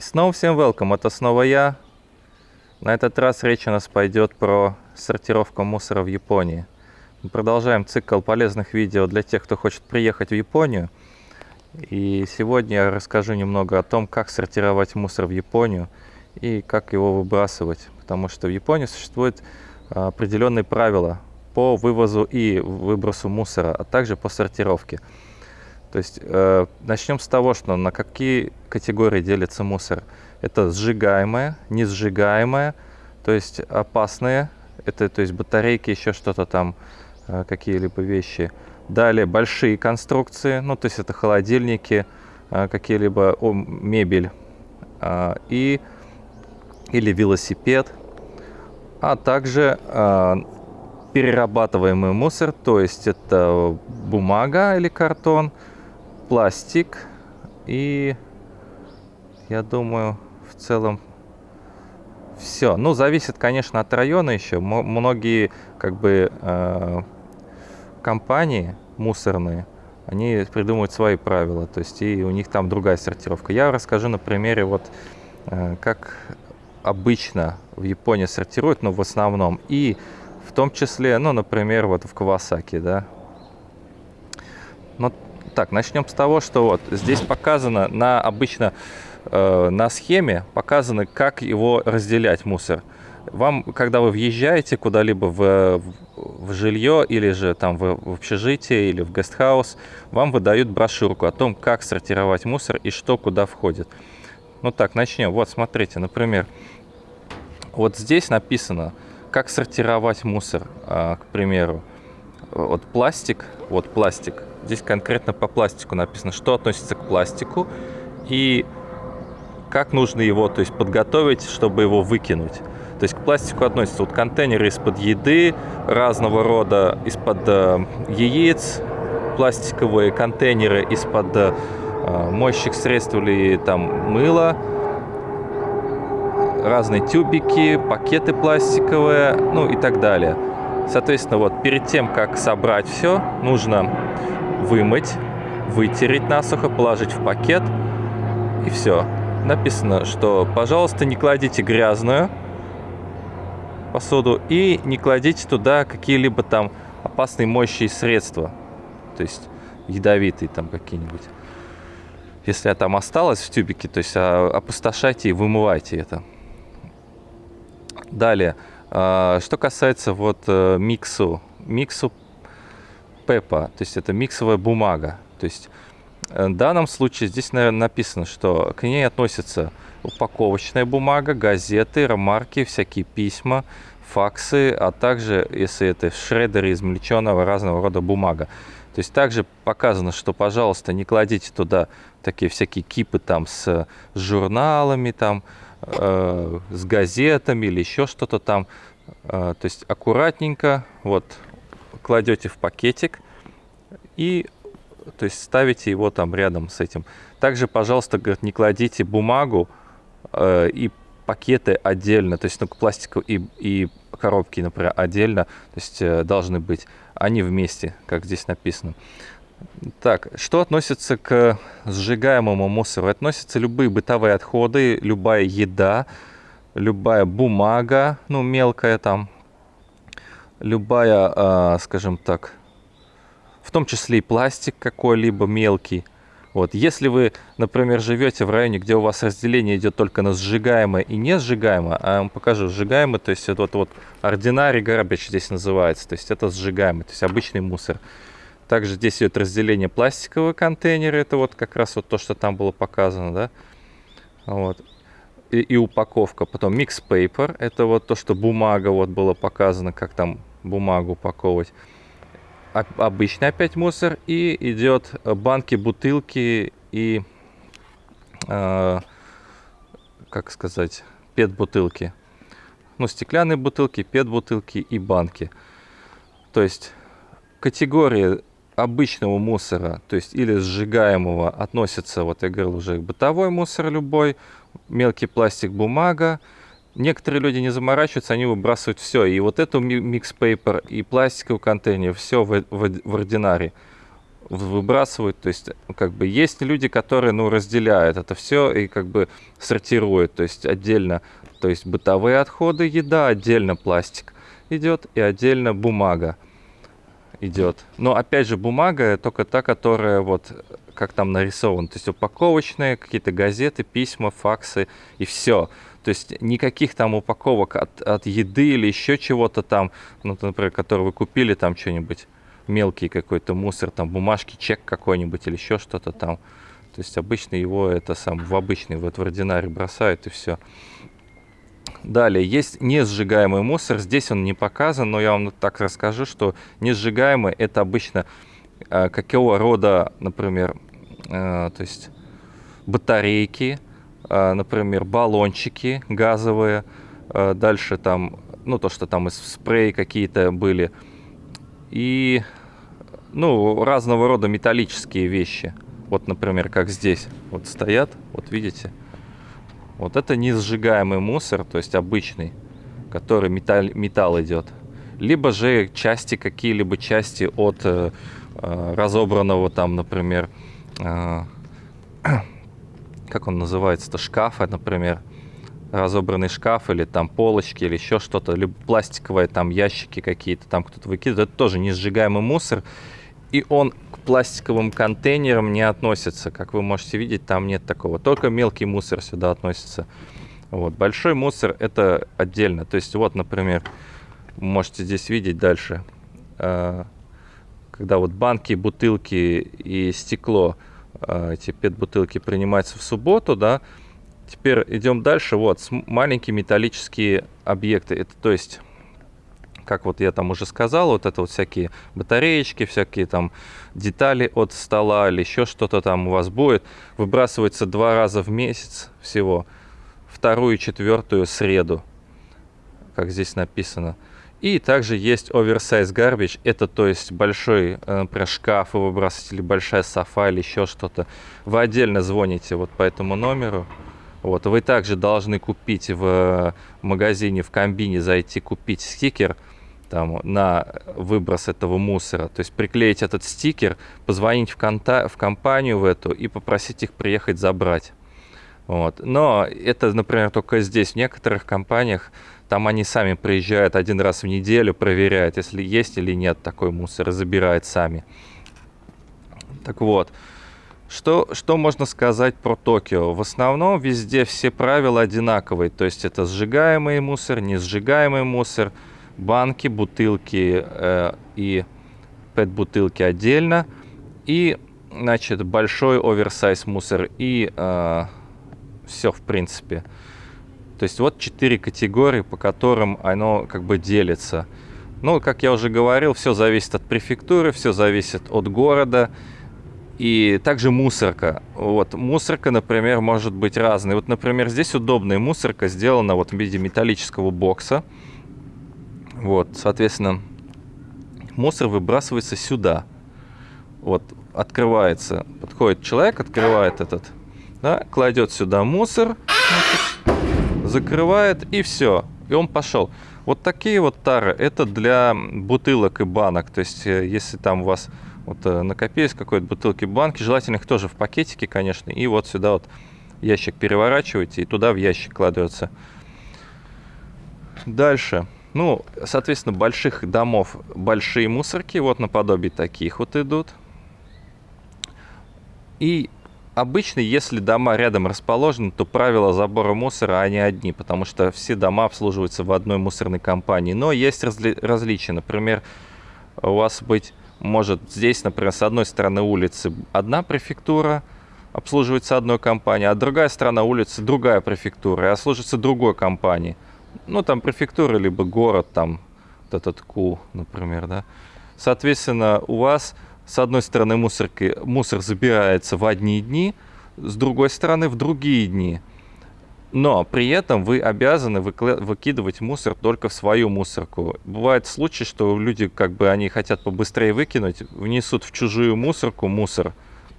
И снова всем welcome, это снова я. На этот раз речь у нас пойдет про сортировку мусора в Японии. Мы продолжаем цикл полезных видео для тех, кто хочет приехать в Японию. И сегодня я расскажу немного о том, как сортировать мусор в Японию и как его выбрасывать. Потому что в Японии существуют а, определенные правила по вывозу и выбросу мусора, а также по сортировке. То есть э, начнем с того, что на какие категории делится мусор. Это сжигаемое, несжигаемое, то есть опасные, это то есть батарейки, еще что-то там, э, какие-либо вещи. Далее большие конструкции, ну то есть это холодильники, э, какие-либо мебель э, и или велосипед, а также э, перерабатываемый мусор, то есть это бумага или картон, пластик и я думаю в целом все. Ну, зависит, конечно, от района еще. Многие, как бы, э, компании мусорные, они придумывают свои правила, то есть и у них там другая сортировка. Я расскажу на примере, вот, э, как обычно в Японии сортируют, но в основном, и в том числе, ну, например, вот в Кавасаки, да. Ну, так, начнем с того, что вот здесь показано на обычно э, на схеме показано, как его разделять мусор. Вам, когда вы въезжаете куда-либо в, в жилье или же там в, в общежитие или в гестхаус, вам выдают брошюрку о том, как сортировать мусор и что куда входит. Ну так, начнем. Вот, смотрите, например, вот здесь написано, как сортировать мусор, э, к примеру. Вот пластик, вот пластик, Здесь конкретно по пластику написано, что относится к пластику и как нужно его то есть, подготовить, чтобы его выкинуть. То есть к пластику относятся вот контейнеры из-под еды, разного рода, из-под э, яиц, пластиковые контейнеры из-под э, моющих средств или там мыла, разные тюбики, пакеты пластиковые, ну и так далее. Соответственно, вот перед тем, как собрать все, нужно вымыть, вытереть насухо, положить в пакет и все. Написано, что, пожалуйста, не кладите грязную посуду и не кладите туда какие-либо там опасные моющие средства, то есть ядовитые там какие-нибудь. Если там осталось в тюбике, то есть а, опустошайте и вымывайте это. Далее, а, что касается вот э, миксу, миксу ПЭПа, то есть это миксовая бумага. То есть э, в данном случае здесь наверное, написано, что к ней относятся упаковочная бумага, газеты, ремарки, всякие письма, факсы, а также, если это в шредере измельченного разного рода бумага. То есть также показано, что, пожалуйста, не кладите туда такие всякие кипы там с журналами, там, э, с газетами или еще что-то там. Э, то есть аккуратненько, вот кладете в пакетик и то есть ставите его там рядом с этим. Также, пожалуйста, говорит, не кладите бумагу э, и пакеты отдельно, то есть ну, пластику и, и коробки, например, отдельно, то есть э, должны быть, они вместе, как здесь написано. Так, что относится к сжигаемому мусору? Относятся любые бытовые отходы, любая еда, любая бумага, ну, мелкая там, любая, а, скажем так, в том числе и пластик какой-либо мелкий. Вот. Если вы, например, живете в районе, где у вас разделение идет только на сжигаемое и не сжигаемое, а я вам покажу сжигаемое, то есть это вот, вот ordinary garbage здесь называется, то есть это сжигаемый, то есть обычный мусор. Также здесь идет разделение пластикового контейнера, это вот как раз вот то, что там было показано, да. Вот и, и упаковка. Потом mix paper, это вот то, что бумага вот было показано, как там бумагу упаковывать. Обычный опять мусор. И идет банки, бутылки и, э, как сказать, пет-бутылки. Ну, стеклянные бутылки, пет-бутылки и банки. То есть категории обычного мусора, то есть или сжигаемого, относятся, вот я говорил уже, бытовой мусор любой, мелкий пластик, бумага. Некоторые люди не заморачиваются, они выбрасывают все. И вот эту микс пейпер и пластиковый контейнер, все в, в, в ординаре. выбрасывают. То есть, как бы есть люди, которые, ну, разделяют это все и как бы сортируют. То есть отдельно, то есть бытовые отходы, еда, отдельно пластик идет и отдельно бумага идет. Но опять же бумага только та, которая вот как там нарисован, то есть упаковочные, какие-то газеты, письма, факсы и все. То есть никаких там упаковок от, от еды или еще чего-то там, ну, например, который вы купили там что-нибудь, мелкий какой-то мусор, там бумажки, чек какой-нибудь или еще что-то там. То есть обычно его это сам в обычный вот в ординарий бросают и все. Далее, есть несжигаемый мусор. Здесь он не показан, но я вам так расскажу, что несжигаемый это обычно э, какого рода, например, э, то есть батарейки, э, например, баллончики газовые. Дальше там, ну то, что там из спрея какие-то были. И, ну, разного рода металлические вещи. Вот, например, как здесь вот стоят, вот видите, вот это не сжигаемый мусор, то есть обычный, который металл, металл идет. Либо же части, какие-либо части от э, э, разобранного там, например, э, как он называется-то, шкафа, например, разобранный шкаф или там полочки или еще что-то, либо пластиковые там ящики какие-то там кто-то выкидывает, это тоже не сжигаемый мусор и он к пластиковым контейнерам не относится. Как вы можете видеть, там нет такого. Только мелкий мусор сюда относится. Вот. Большой мусор это отдельно. То есть вот, например, можете здесь видеть дальше, а, когда вот банки, бутылки и стекло, а, эти пет-бутылки принимаются в субботу, да, Теперь идем дальше. Вот, маленькие металлические объекты. Это то есть как вот я там уже сказал, вот это вот всякие батареечки, всякие там детали от стола или еще что-то там у вас будет, выбрасывается два раза в месяц всего, вторую и четвертую среду, как здесь написано. И также есть oversize garbage, это то есть большой, э, например, шкаф вы выбрасываете, или большая софа, или еще что-то. Вы отдельно звоните вот по этому номеру. Вот, вы также должны купить в магазине, в комбине, зайти купить стикер – там, на выброс этого мусора. То есть приклеить этот стикер, позвонить в, конта в компанию в эту и попросить их приехать забрать. Вот. Но это, например, только здесь. В некоторых компаниях там они сами приезжают один раз в неделю, проверяют, если есть или нет такой мусор, и забирают сами. Так вот, что, что можно сказать про Токио? В основном везде все правила одинаковые. То есть это сжигаемый мусор, не сжигаемый мусор – банки, бутылки э, и пэт-бутылки отдельно. И, значит, большой оверсайз мусор и э, все, в принципе. То есть вот четыре категории, по которым оно как бы делится. Ну, как я уже говорил, все зависит от префектуры, все зависит от города. И также мусорка. Вот, мусорка, например, может быть разной. Вот, например, здесь удобная мусорка сделана вот в виде металлического бокса. Вот, соответственно, мусор выбрасывается сюда. Вот, открывается, подходит человек, открывает этот, да, кладет сюда мусор, закрывает и все, и он пошел. Вот такие вот тары, это для бутылок и банок, то есть э, если там у вас вот э, накопились какой-то бутылки, банки, желательно их тоже в пакетике, конечно, и вот сюда вот ящик переворачиваете и туда в ящик кладется. Дальше. Ну, соответственно, больших домов большие мусорки, вот наподобие таких вот идут. И обычно, если дома рядом расположены, то правила забора мусора, они одни, потому что все дома обслуживаются в одной мусорной компании. Но есть разли различия. Например, у вас быть может здесь, например, с одной стороны улицы одна префектура, обслуживается одной компанией, а другая сторона улицы другая префектура и обслуживается другой компанией ну, там префектура, либо город, там, вот этот Ку, например, да. Соответственно, у вас с одной стороны мусорки, мусор забирается в одни дни, с другой стороны в другие дни. Но при этом вы обязаны выкидывать мусор только в свою мусорку. Бывает случай, что люди, как бы, они хотят побыстрее выкинуть, внесут в чужую мусорку мусор,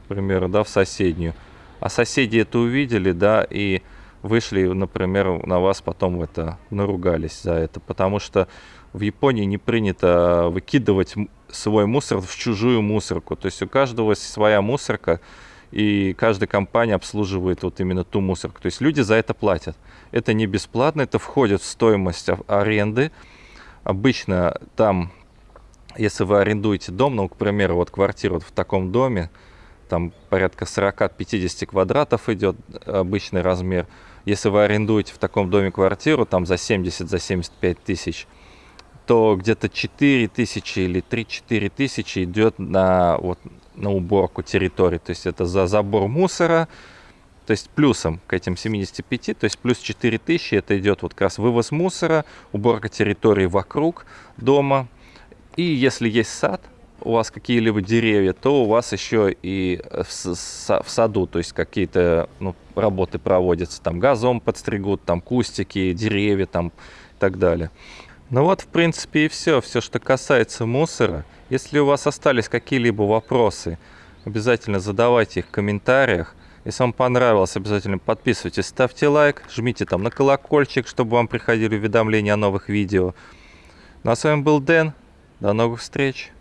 к примеру, да, в соседнюю. А соседи это увидели, да, и вышли, например, на вас потом это наругались за это, потому что в Японии не принято выкидывать свой мусор в чужую мусорку. То есть у каждого своя мусорка, и каждая компания обслуживает вот именно ту мусорку. То есть люди за это платят. Это не бесплатно, это входит в стоимость аренды. Обычно там, если вы арендуете дом, ну, к примеру, вот квартиру вот в таком доме, там порядка 40-50 квадратов идет обычный размер. Если вы арендуете в таком доме квартиру, там за 70, за 75 тысяч, то где-то 4 тысячи или 3-4 тысячи идет на, вот, на уборку территории. То есть это за забор мусора, то есть плюсом к этим 75, то есть плюс 4 тысячи, это идет вот как раз вывоз мусора, уборка территории вокруг дома. И если есть сад, у вас какие-либо деревья, то у вас еще и в, в саду, то есть какие-то ну, работы проводятся, там газон подстригут, там кустики, деревья там и так далее. Ну вот, в принципе, и все. Все, что касается мусора. Если у вас остались какие-либо вопросы, обязательно задавайте их в комментариях. Если вам понравилось, обязательно подписывайтесь, ставьте лайк, жмите там на колокольчик, чтобы вам приходили уведомления о новых видео. Ну а с вами был Дэн. До новых встреч.